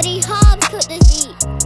Comedy Hobbs cooked this beat.